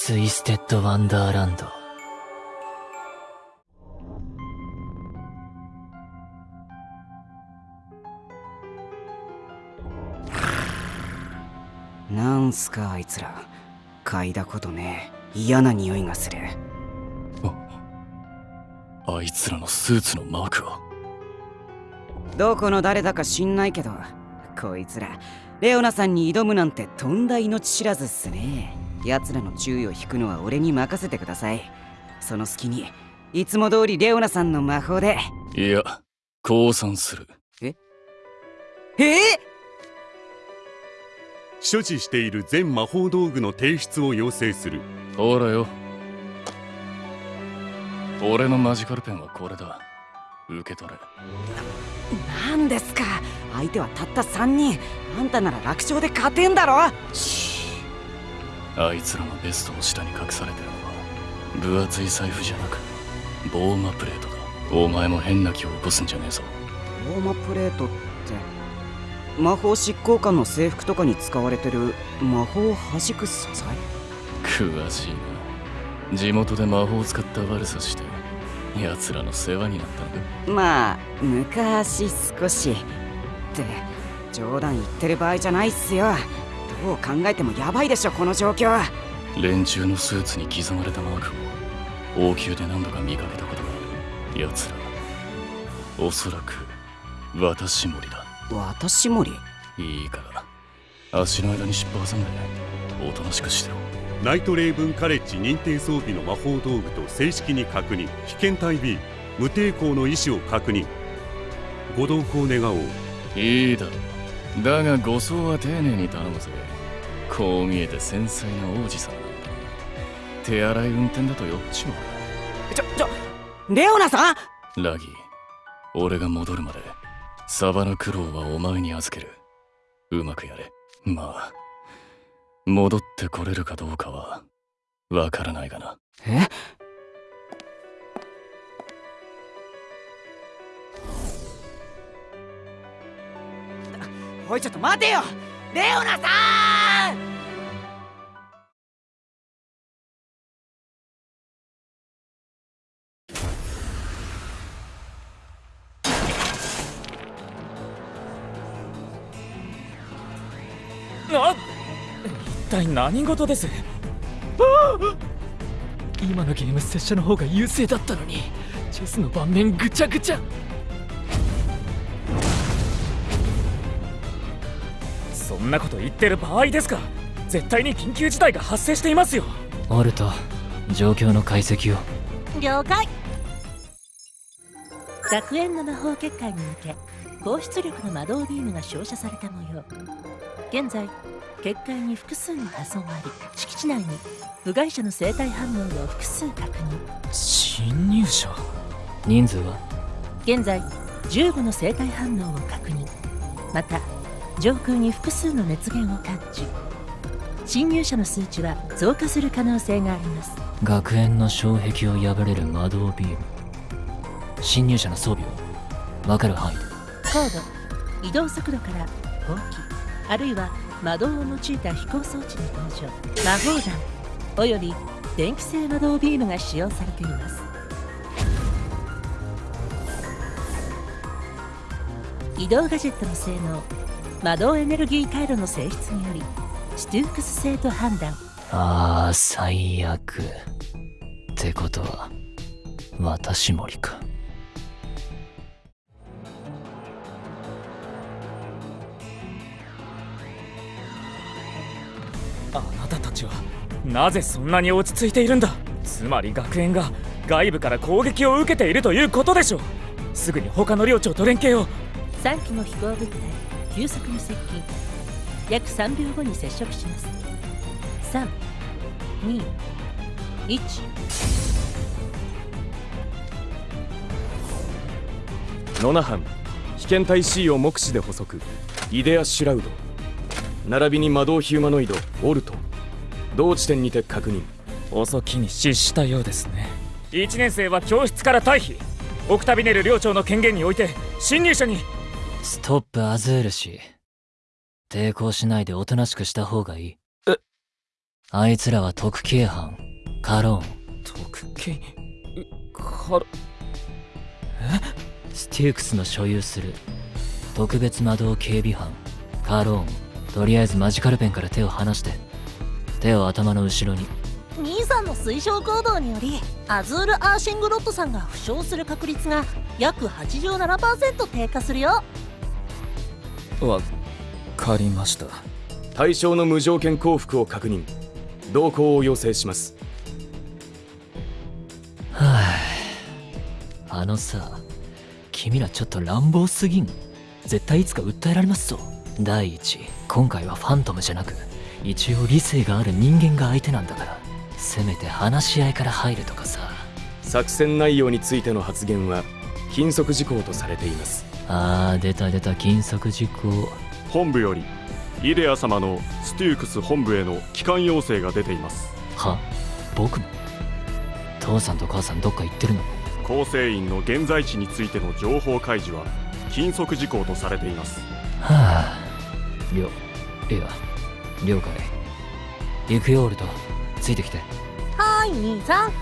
ツイステッド・ワンダーランド。なんすかあいつら。嗅いだことね。え嫌な匂いがする。あいつらのスーツのマークは？どこの誰だか知んないけどこいつら。レオナさんに挑むなんてとんだ命知らずっすね奴らの注意を引くのは俺に任せてください。その隙にいつも通りレオナさんの魔法で。いや降参する。え？え？所持している全魔法道具の提出を要請する。ほらよ。俺のマジカルペンはこれだ。受け取れ。なんですか？相手はたった3人。あんたなら楽勝で勝てんだろあいつらのベストの下に隠されてるのは分厚い財布じゃなくボーマプレートだ。お前も変な気を起こすんじゃねえぞ。ローマプレートって魔法執行官の制服とかに使われてる魔法を弾く素材？詳しいな。地元で魔法を使った悪さして奴らの世話になったのかまあ昔少しって冗談言ってる場合じゃないっすよどう考えてもヤバいでしょこの状況連中のスーツに刻まれたマークを王宮で何度か見かけたことがある。奴ら。おそらく私森だ。私森？いいから。足の間に尻尾挟んでおとなしくしてろ。ナイトレイブンカレッジ認定装備の魔法道具と正式に確認。被験体 B 無抵抗の意思を確認。ご同行願おう。いいだろうだが護送は丁寧に頼むぜこう見えて繊細な王子様。手荒い運転だと酔っちまちょちょレオナさん！うラギー俺が戻るまでサバナクローはお前に預ける。うまくやれ。まあ戻ってこれるかどうかはわからないがな。え？いちょっと待てよ。レオナさん！あ一体何事です？今のゲーム拙者の方が優勢だったのにチェスの盤面ぐちゃぐちゃ。んなこと言ってる場合ですか。絶対に緊急事態が発生していますよ。オルト状況の解析を。了解。学園の魔法結界に向け高出力の魔導ビームが照射された模様。現在結界に複数の破損あり敷地内に部外者の生体反応を複数確認。侵入者？人数は？現在15の生体反応を確認。また上空に複数の熱源を感知。侵入者の数値は増加する可能性があります。学園の障壁を破れる魔導ビーム。侵入者の装備を。分かる範囲で。高度。移動速度から砲器あるいは魔導を用いた飛行装置の登場。魔法弾。および電気性魔導ビームが使用されています。移動ガジェットの性能魔導エネルギー回路の性質によりストゥークス性と判断。ああ最悪ってことは私森かあなたたちはなぜそんなに落ち着いているんだ？つまり学園が外部から攻撃を受けているということでしょう。すぐに他の領長と連携を。3機の飛行物体急速に接近。約3秒後に接触します。321ノナハン被験体 C を目視で捕捉イデア・シュラウド。並びに魔導ヒューマノイドオルト。同地点にて確認。遅きに失したようですね。1年生は教室から退避。オクタビネル寮長の権限において侵入者にストップアズール氏。抵抗しないでおとなしくした方がいい。あいつらは特警班。カローン。特警？からステュークスの所有する。特別魔導警備班。カローン。とりあえずマジカルペンから手を離して。手を頭の後ろに。兄さんの推奨行動によりアズール・アーシングロットさんが負傷する確率が約87%低下するよわかりました。対象の無条件降伏を確認。同行を要請します。はああのさ君らちょっと乱暴すぎん。絶対いつか訴えられますぞ。第一今回はファントムじゃなく一応理性がある人間が相手なんだから。せめて話し合いから入るとかさ。作戦内容についての発言は禁則事項とされていますあー出た出た禁則事項本部よりイデア様のステュークス本部への帰還要請が出ています。は僕も父さんと母さんどっか行ってるの？構成員の現在地についての情報開示は禁則事項とされています。はあ了いや了解。行くよオルトついてきて。はーい兄さん。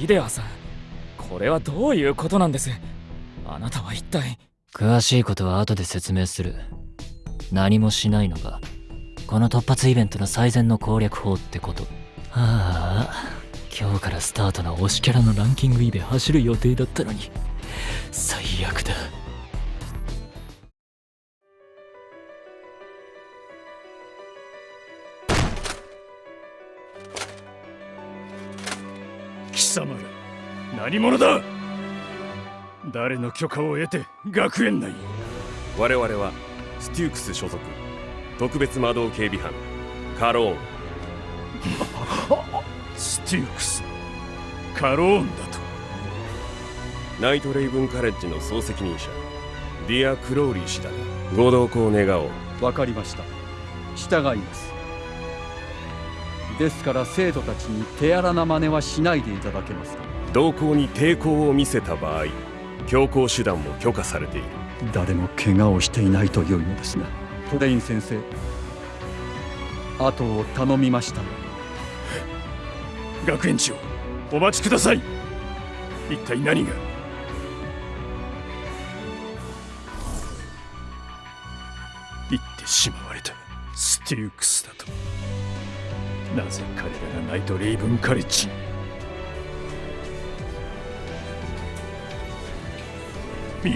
イデアさんこれはどういうことなんです？あなたは一体詳しいことは後で説明する。何もしないのがこの突発イベントの最善の攻略法ってこと。はあ今日からスタートな推しキャラのランキングイベ走る予定だったのに。最悪だ。貴様ら何者だ？誰の許可を得て学園内我々はステュークス所属。特別魔導警備班。カローン。ステュークス。カローンだと。ナイトレイブンカレッジの総責任者。ディア・クロウリー氏だ。ご同行願おう。わかりました。従います。ですから生徒たちに手荒な真似はしないでいただけますか？同行に抵抗を見せた場合強行手段も許可されている。誰も怪我をしていないというのですがトレイン先生後を頼みました学園長お待ちください。一体何が？言ってしまわれたステュークスだと。なぜ彼らがナイトレイブンカレッジに？いや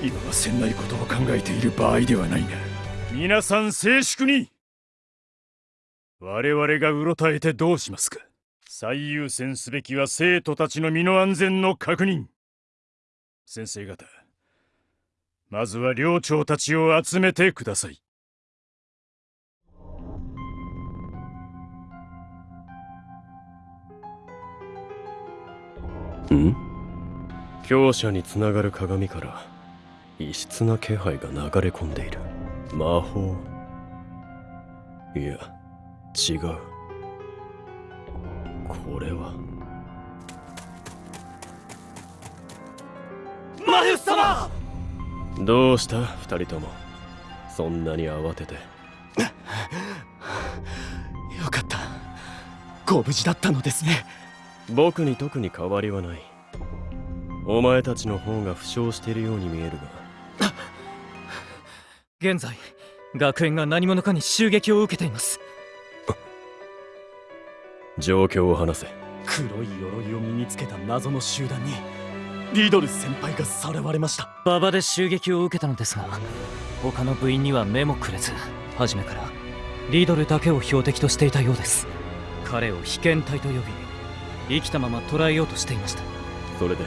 今はせんないことを考えている場合ではないが皆さん静粛に。我々がうろたえてどうしますか。最優先すべきは生徒たちの身の安全の確認。先生方まずは寮長たちを集めてください。ん？強者につながる鏡から異質な気配が流れ込んでいる。魔法。いや違う。これは。マユス様！どうした？二人とも。そんなに慌てて。よかった。ご無事だったのですね。僕に特に変わりはないお前たちの方が負傷しているように見えるが。現在学園が何者かに襲撃を受けています。状況を話せ。黒い鎧を身につけた謎の集団にリドル先輩がさらわれました。馬場で襲撃を受けたのですが他の部員には目もくれず初めからリドルだけを標的としていたようです。彼を被験体と呼び生きたまま捕らえようとしていました。それで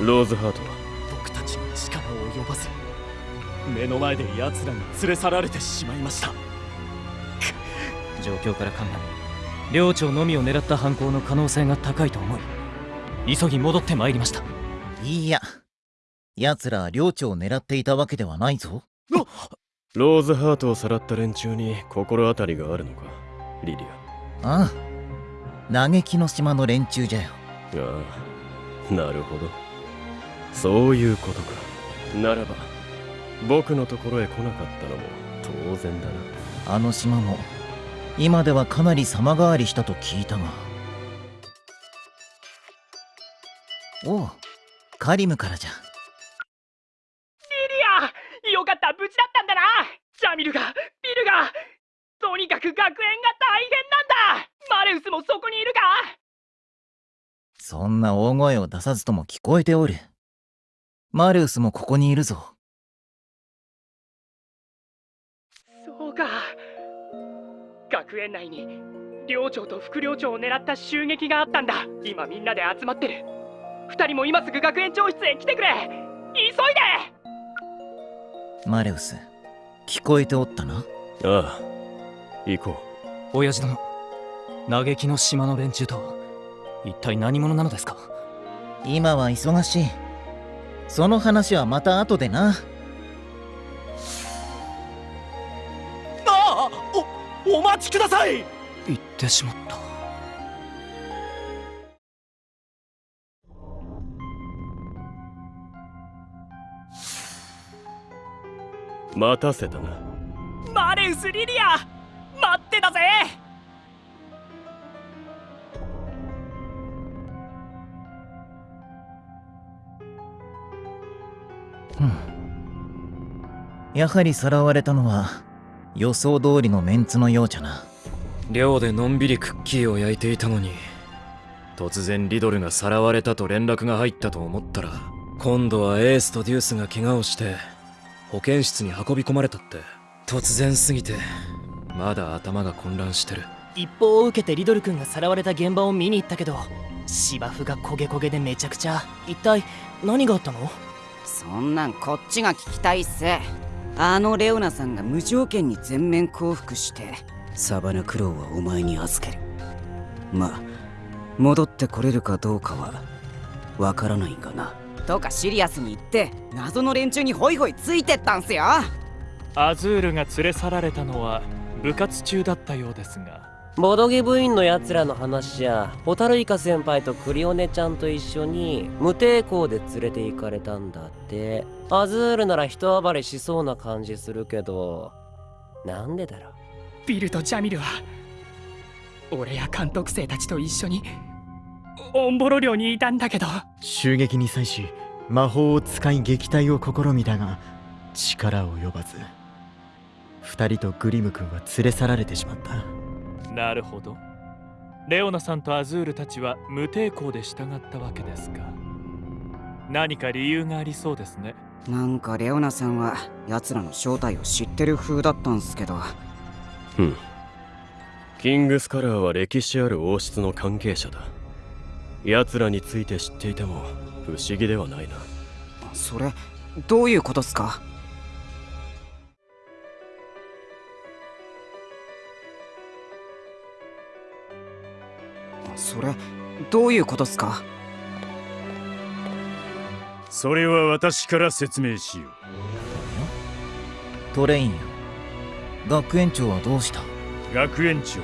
ローズハートは僕たちの力を及ばず目の前で奴らに連れ去られてしまいました。状況から考え寮長のみを狙った犯行の可能性が高いと思い急ぎ戻ってまいりました。いいや。奴ら寮長を狙っていたわけではないぞ。ローズハートをさらった連中に心当たりがあるのかリリああ。嘆きの島の連中じゃよ。ああ。なるほどそういうことか。ならば僕のところへ来なかったのも当然だな。あの島も今ではかなり様変わりしたと聞いたが。おうカリムからじゃ。リリアよかった無事だったんだな。ジャミルがビルがとにかく学園が大変なんだ。マレウスもそこにいるか。そんな大声を出さずとも聞こえておるマルウスもここにいるぞ。そうか。学園内に寮長と副寮長を狙った襲撃があったんだ。今みんなで集まってる。二人も今すぐ学園長室へ来てくれ。急いで！マレウス聞こえておったな？ああ行こう。親父殿嘆きの島の連中と一体何者なのですか？今は忙しいその話はまた後でな。ああおお待ちください。言ってしまった。待たせたな。マレウス・リリア待ってたぜやはりさらわれたのは予想通りのメンツのようじゃな。寮でのんびりクッキーを焼いていたのに突然リドルがさらわれたと連絡が入ったと思ったら今度はエースとデュースが怪我をして保健室に運び込まれたって突然すぎてまだ頭が混乱してる。一報を受けてリドル君がさらわれた現場を見に行ったけど芝生が焦げ焦げでめちゃくちゃ。一体何があったの？そんなんこっちが聞きたいっすあのレオナさんが無条件に全面降伏してサバナクロウはお前に預ける。まあ戻ってこれるかどうかはわからないがな。とかシリアスに言って謎の連中にホイホイついてったんすよ。アズールが連れ去られたのは部活中だったようですがボドゲ部員のやつらの話じゃホタルイカ先輩とクリオネちゃんと一緒に無抵抗で連れて行かれたんだって。アズールなら人暴れしそうな感じするけどなんでだろう？ビルとジャミルは俺や監督生たちと一緒にオンボロ寮にいたんだけど。襲撃に際し魔法を使い撃退を試みたが力及ばず。二人とグリム君は連れ去られてしまったなるほど。レオナさんとアズールたちは無抵抗で従ったわけですか。何か理由がありそうですね。なんかレオナさんは奴らの正体を知ってる風だったんすけど。うん。キングスカラーは歴史ある王室の関係者だ。奴らについて知っていても不思議ではないな。それどういうことっすか？それどういうことっすか？それは私から説明しよう。トレインよ。学園長はどうした？学園長。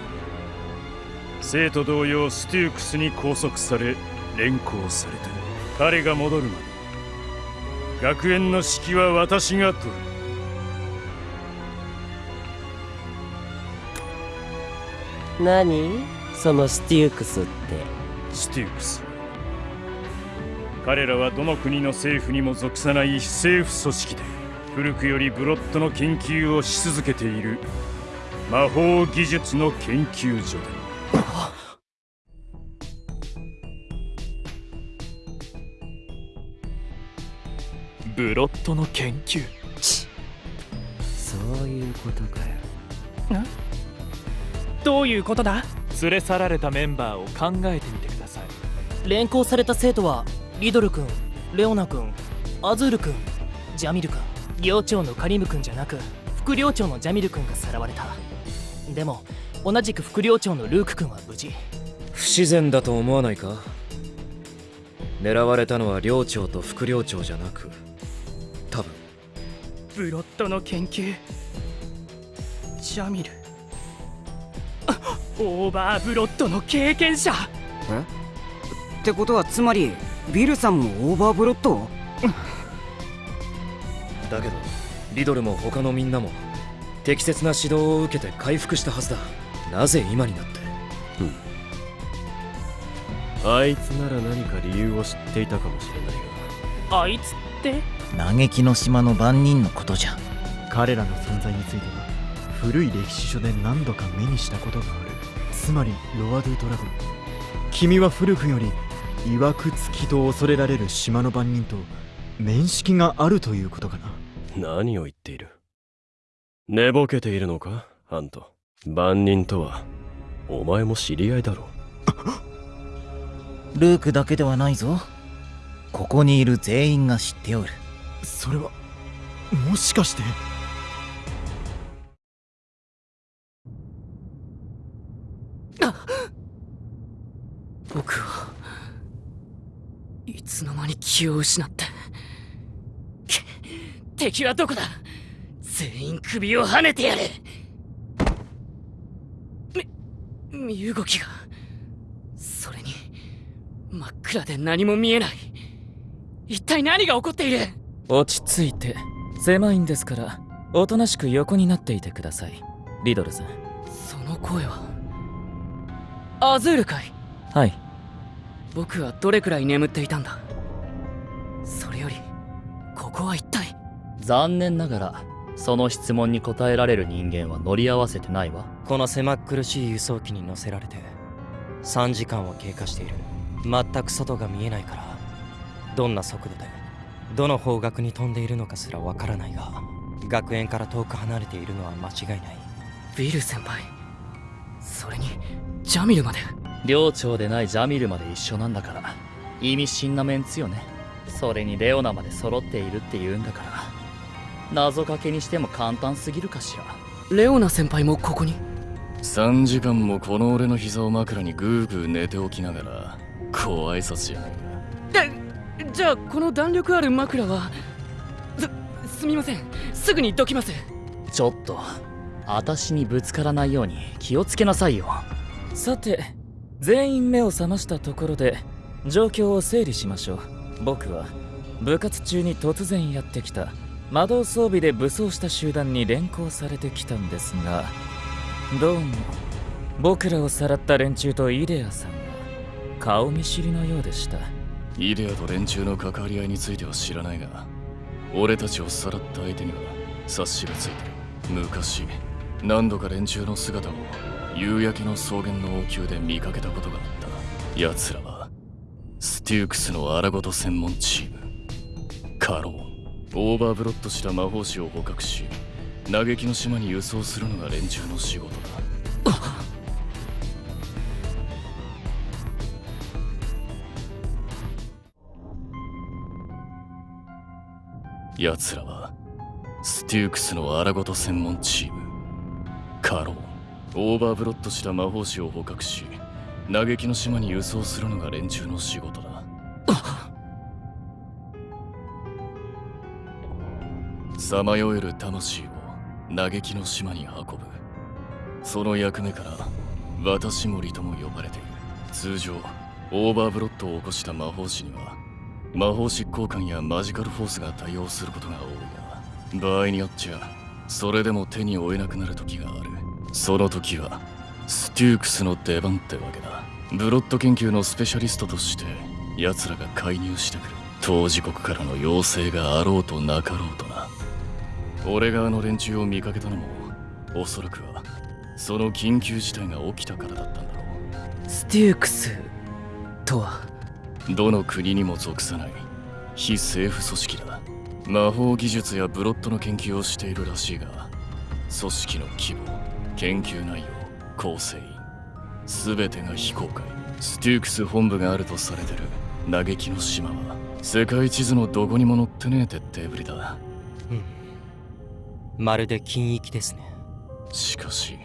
生徒同様ステュークスに拘束され連行された。彼が戻るまで。学園の指揮は私が取る。何？そのステュークスって。ステュークス彼らはどの国の政府にも属さない非政府組織で古くよりブロッドの研究をし続けている魔法技術の研究所だ。ブロッドの研究。そういうことかよ。どういうことだ？連れ去られたメンバーを考えてみてください。連行された生徒はリドル君レオナ君アズール君ジャミル君寮長のカリム君じゃなく副寮長のジャミル君がさらわれた。でも同じく副寮長のルーク君は無事。不自然だと思わないか？狙われたのは寮長と副寮長じゃなく多分。ブロッドの研究。ジャミルオーバーブロッドの経験者。え？ってことはつまりヴィルさんもオーバーブロット？だけどリドルも他のみんなも適切な指導を受けて回復したはずだ。なぜ今になって？あいつなら何か理由を知っていたかもしれないが。あいつって？嘆きの島の番人のことじゃ。彼らの存在については古い歴史書で何度か目にしたことがあるつまりロアドゥドラゴン。君は古くより曰くつきと恐れられる島の番人と面識があるということかな。何を言っている？寝ぼけているのか？ハント万人とはお前も知り合いだろ ルークだけではないぞ。ここにいる全員が知っておる。それはもしかして僕はいつの間に気を失ってけ敵はどこだ？全員首をはねてやるみ身動きがそれに真っ暗で何も見えない。一体何が起こっている？落ち着いて狭いんですからおとなしく横になっていてください。リドルさん。その声はアズールかい？はい。僕はどれくらい眠っていたんだ？それよりここは一体？残念ながらその質問に答えられる人間は乗り合わせてないわ。この狭っ苦しい輸送機に乗せられて3時間を経過している。全く外が見えないからどんな速度でどの方角に飛んでいるのかすらわからないが学園から遠く離れているのは間違いない。ビル先輩それにジャミルまで寮長でないジャミルまで一緒なんだから。意味深なメンツよね。それにレオナまで揃っているって言うんだから。謎かけにしても簡単すぎるかしら。レオナ先輩もここに。3時間もこの俺の膝を枕にグーグー寝ておきながらご挨拶じゃないでじゃあこの弾力ある枕は？すすみません。すぐにどきます。ちょっと私にぶつからないように気をつけなさいよ。さて全員目を覚ましたところで状況を整理しましょう。僕は部活中に突然やってきた。魔導装備で武装した集団に連行されてきたんですが。どうも。僕らをさらった連中とイデアさんが顔見知りのようでした。イデアと連中の関わり合いについては知らないが俺たちをさらった相手には察しがついてる。昔何度か連中の姿を夕焼けの草原の王宮で見かけたことがあった。奴らはステュークスの荒ごと専門チーム。カローオーバーブロッドした魔法師を捕獲し嘆きの島に輸送するのが連中の仕事だ。奴らはステュークスの荒事専門チーム。カローン オーバーブロットした魔法師を捕獲し嘆きの島に輸送するのが連中の仕事だ。さまよえる魂を嘆きの島に運ぶ。その役目から渡し守とも呼ばれている。通常オーバーブロットを起こした魔法師には魔法執行官やマジカルフォースが対応することが多いが場合によっちゃそれでも手に負えなくなる時がある。その時はステュークスの出番ってわけだ。ブロッド研究のスペシャリストとして奴らが介入してくる。当時国からの要請があろうとなかろうとな。俺があの連中を見かけたのもおそらくはその緊急事態が起きたからだったんだろう。ステュークスとは？どの国にも属さない。非政府組織だ。魔法技術やブロッドの研究をしているらしいが組織の規模研究内容構成員。全てが非公開。ステュークス本部があるとされてる。嘆きの島は世界地図のどこにも載ってねえ徹底ぶりだ。まるで禁域ですね。しかし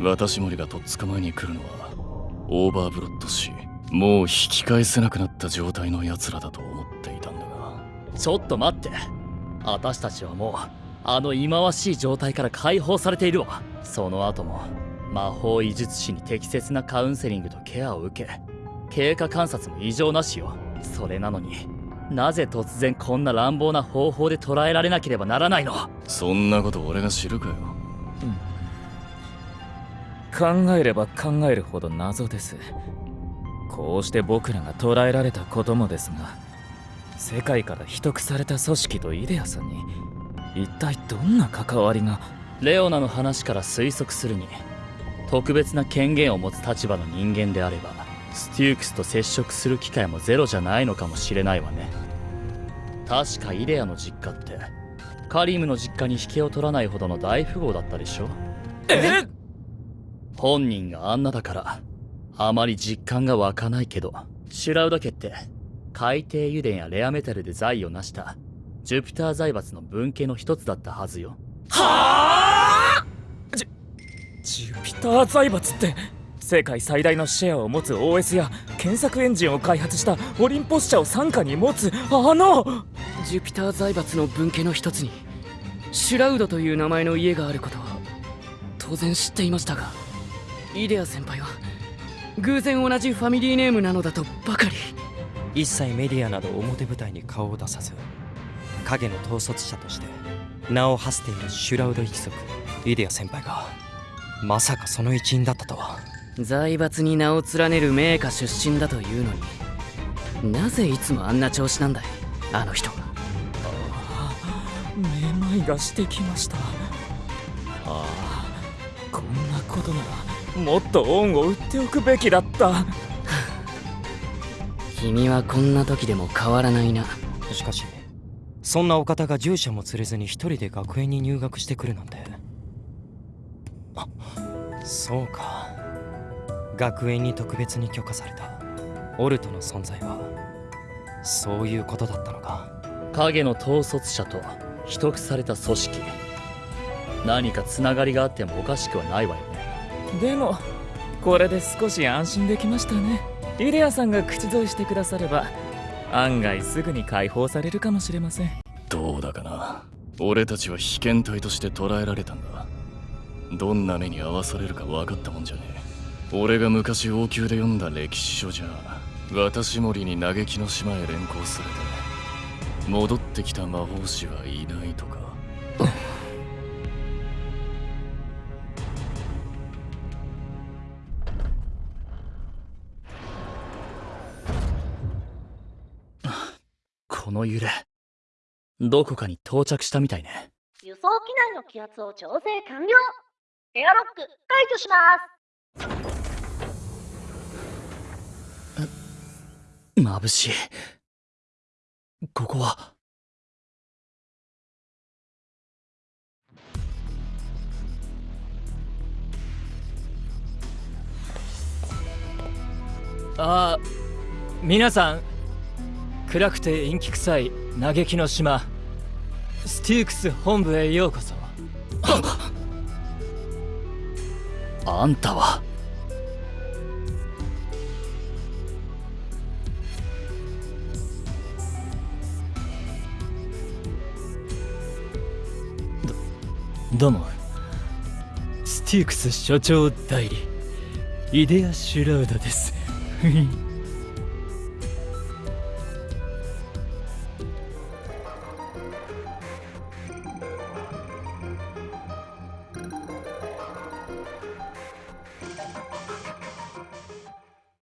渡し守がとっ捕まえに来るのはオーバーブロットしもう引き返せなくなった状態の奴らだと思っていたんだが。ちょっと待って。私たちはもうあの忌まわしい状態から解放されているわその後も魔法医術師に適切なカウンセリングとケアを受け経過観察も異常なしよ。それなのになぜ突然こんな乱暴な方法で捕らえられなければならないの？そんなこと俺が知るかよ。考えれば考えるほど謎です。こうして僕らが捕らえられたこともですが世界から秘匿された組織とイデアさんに一体どんな関わりがレオナの話から推測するに特別な権限を持つ立場の人間であればステュークスと接触する機会もゼロじゃないのかもしれないわね。確かイデアの実家ってカリムの実家に引けを取らないほどの大富豪だったでしょ？え？本人があんなだからあまり実感が湧かないけどシュラウダ家って海底油田やレアメタルで財を成したジュピター財閥の分家の一つだったはずよ。はあ！ジュジュピター財閥って世界最大のシェアを持つ OS や検索エンジンを開発したオリンポス社を傘下に持つあの！ジュピター財閥の分家の一つにシュラウドという名前の家があることは当然知っていましたがイデア先輩は偶然同じファミリーネームなのだとばかり。一切メディアなど表舞台に顔を出さず影の統率者として名を馳せているシュラウド一族イデア先輩がまさかその一員だったとは。財閥に名を連ねる名家出身だというのになぜいつもあんな調子なんだいあの人。はめまいがしてきました。ああこんなことならもっと恩を売っておくべきだった。君はこんな時でも変わらないな。しかしそんなお方が従者も連れずに一人で学園に入学してくるなんて。あそうか。学園に特別に許可された。オルトの存在は。そういうことだったのか。影の統率者と。秘匿された組織。何かつながりがあってもおかしくはないわよね。でもこれで少し安心できましたね。イデアさんが口添えしてくだされば案外すぐに解放されるかもしれません。どうだかな。俺たちは被験体として捕らえられたんだ。どんな目に遭わされるか分かったもんじゃねえ。俺が昔王宮で読んだ歴史書じゃ渡し森に嘆きの島へ連行されて戻ってきた魔法師はいないとか。の揺れどこかに到着したみたいね。輸送機内の気圧を調整完了。エアロック解除します。眩しい。ここは。ああ皆さん暗くて陰気臭い嘆きの島。ステュークス本部へようこそ。あんたは。どうも。ステュークス所長代理イデア・シュラウダです